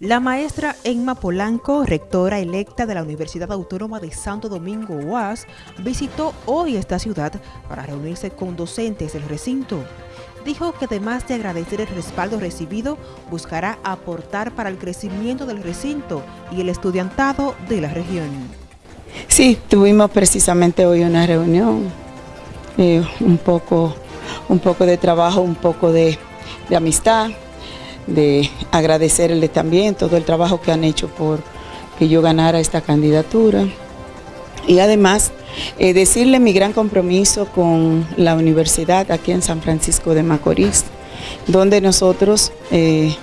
La maestra Emma Polanco, rectora electa de la Universidad Autónoma de Santo Domingo UAS, visitó hoy esta ciudad para reunirse con docentes del recinto. Dijo que además de agradecer el respaldo recibido, buscará aportar para el crecimiento del recinto y el estudiantado de la región. Sí, tuvimos precisamente hoy una reunión, eh, un, poco, un poco de trabajo, un poco de, de amistad, de agradecerle también todo el trabajo que han hecho por que yo ganara esta candidatura. Y además, eh, decirle mi gran compromiso con la universidad aquí en San Francisco de Macorís, donde nosotros eh,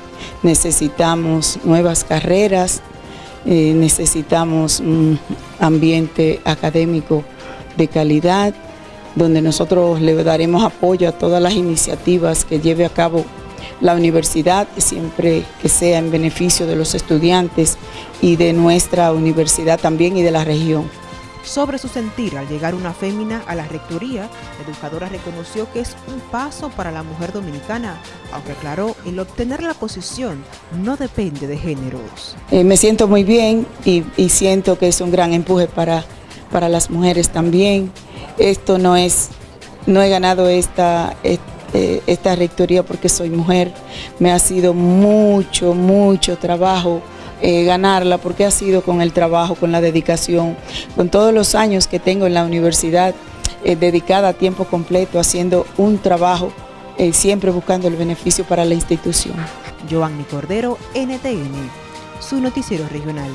necesitamos nuevas carreras, eh, necesitamos un ambiente académico de calidad, donde nosotros le daremos apoyo a todas las iniciativas que lleve a cabo la universidad siempre que sea en beneficio de los estudiantes y de nuestra universidad también y de la región. Sobre su sentir al llegar una fémina a la rectoría, la educadora reconoció que es un paso para la mujer dominicana, aunque aclaró, el obtener la posición no depende de géneros. Eh, me siento muy bien y, siento que es un gran empuje para, para las mujeres también. Esto no es, no he ganado esta, esta eh, esta rectoría porque soy mujer. Me ha sido mucho, mucho trabajo eh, ganarla porque ha sido con el trabajo, con la dedicación, con todos los años que tengo en la universidad eh, dedicada a tiempo completo, haciendo un trabajo, siempre buscando el beneficio para la institución. Joanny Cordero, NTN, su noticiero regional.